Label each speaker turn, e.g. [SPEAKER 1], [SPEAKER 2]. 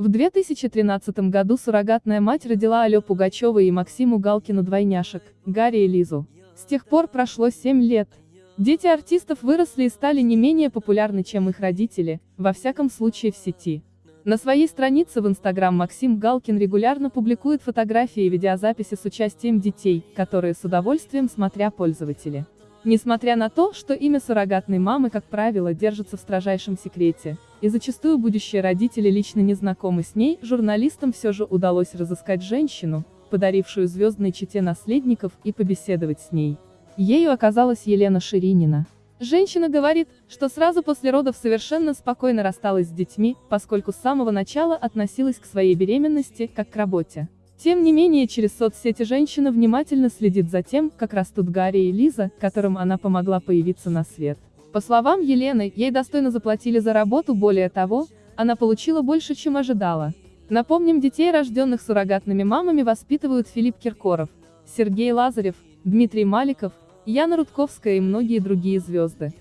[SPEAKER 1] В 2013 году суррогатная мать родила Алё Пугачёва и Максиму Галкину двойняшек, Гарри и Лизу. С тех пор прошло 7 лет. Дети артистов выросли и стали не менее популярны, чем их родители, во всяком случае в сети. На своей странице в Инстаграм Максим Галкин регулярно публикует фотографии и видеозаписи с участием детей, которые с удовольствием смотря пользователи. Несмотря на то, что имя суррогатной мамы, как правило, держится в строжайшем секрете, и зачастую будущие родители лично не знакомы с ней, журналистам все же удалось разыскать женщину, подарившую звездной чете наследников, и побеседовать с ней. Ею оказалась Елена Ширинина. Женщина говорит, что сразу после родов совершенно спокойно рассталась с детьми, поскольку с самого начала относилась к своей беременности, как к работе. Тем не менее через соцсети женщина внимательно следит за тем, как растут Гарри и Лиза, которым она помогла появиться на свет. По словам Елены, ей достойно заплатили за работу, более того, она получила больше, чем ожидала. Напомним, детей, рожденных суррогатными мамами, воспитывают Филипп Киркоров, Сергей Лазарев, Дмитрий Маликов, Яна Рудковская и многие другие звезды.